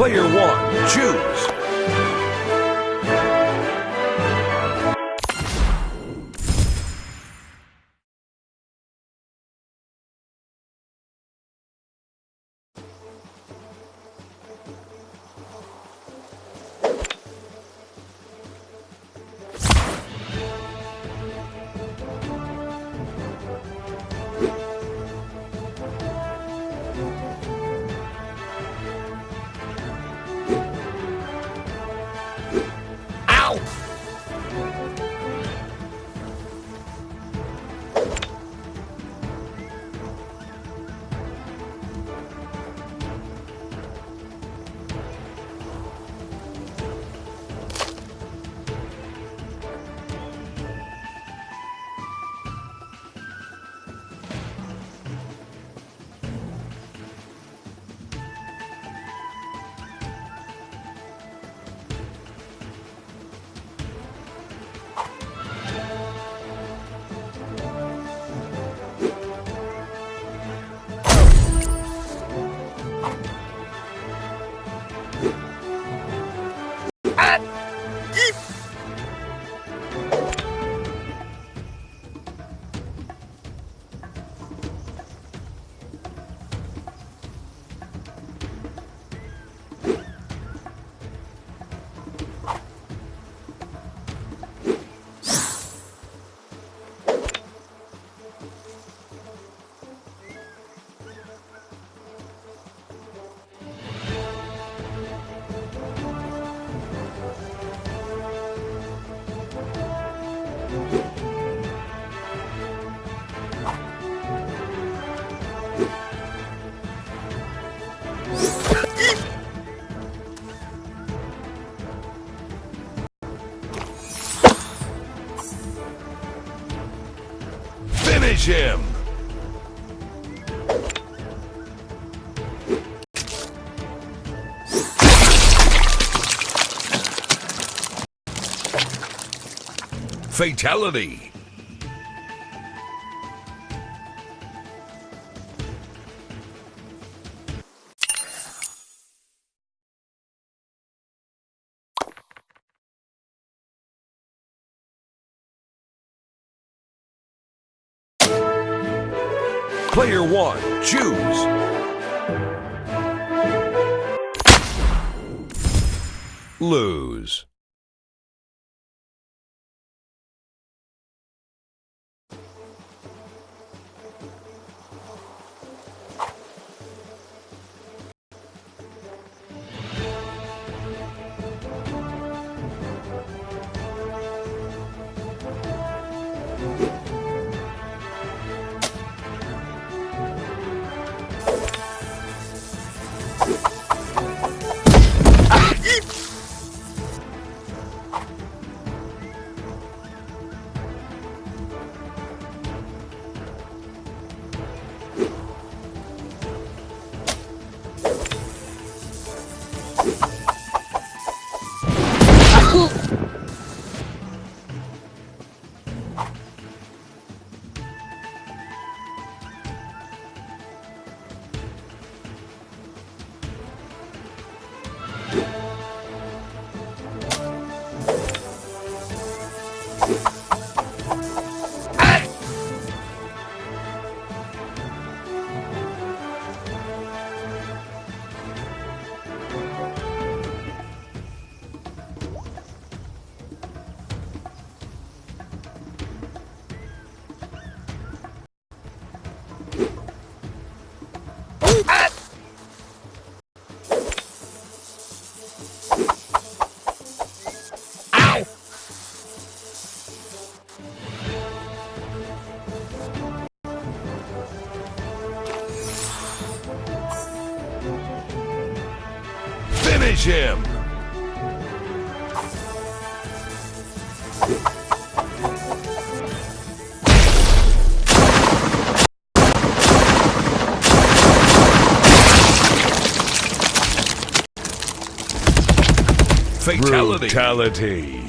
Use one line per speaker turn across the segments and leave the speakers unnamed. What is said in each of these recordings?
Player one, choose. Finish Fatality! Player one, choose. Lose. Finish him! Fatality. Brutality.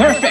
Perfect.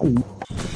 五。